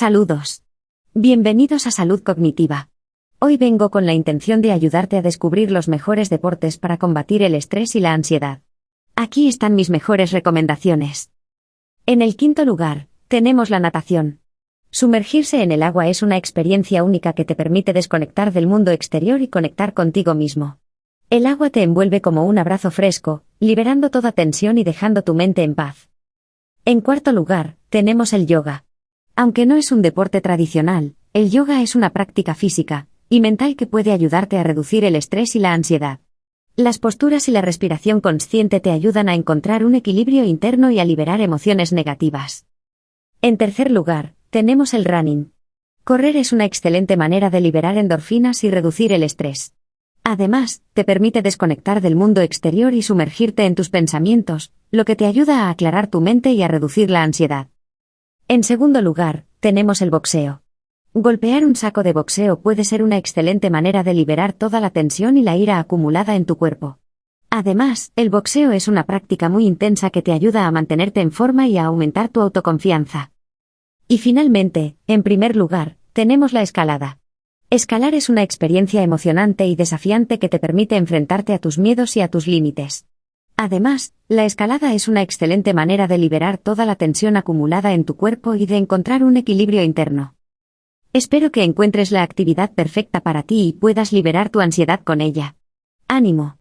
Saludos. Bienvenidos a Salud Cognitiva. Hoy vengo con la intención de ayudarte a descubrir los mejores deportes para combatir el estrés y la ansiedad. Aquí están mis mejores recomendaciones. En el quinto lugar, tenemos la natación. Sumergirse en el agua es una experiencia única que te permite desconectar del mundo exterior y conectar contigo mismo. El agua te envuelve como un abrazo fresco, liberando toda tensión y dejando tu mente en paz. En cuarto lugar, tenemos el yoga. Aunque no es un deporte tradicional, el yoga es una práctica física y mental que puede ayudarte a reducir el estrés y la ansiedad. Las posturas y la respiración consciente te ayudan a encontrar un equilibrio interno y a liberar emociones negativas. En tercer lugar, tenemos el running. Correr es una excelente manera de liberar endorfinas y reducir el estrés. Además, te permite desconectar del mundo exterior y sumergirte en tus pensamientos, lo que te ayuda a aclarar tu mente y a reducir la ansiedad. En segundo lugar, tenemos el boxeo. Golpear un saco de boxeo puede ser una excelente manera de liberar toda la tensión y la ira acumulada en tu cuerpo. Además, el boxeo es una práctica muy intensa que te ayuda a mantenerte en forma y a aumentar tu autoconfianza. Y finalmente, en primer lugar, tenemos la escalada. Escalar es una experiencia emocionante y desafiante que te permite enfrentarte a tus miedos y a tus límites. Además, la escalada es una excelente manera de liberar toda la tensión acumulada en tu cuerpo y de encontrar un equilibrio interno. Espero que encuentres la actividad perfecta para ti y puedas liberar tu ansiedad con ella. Ánimo.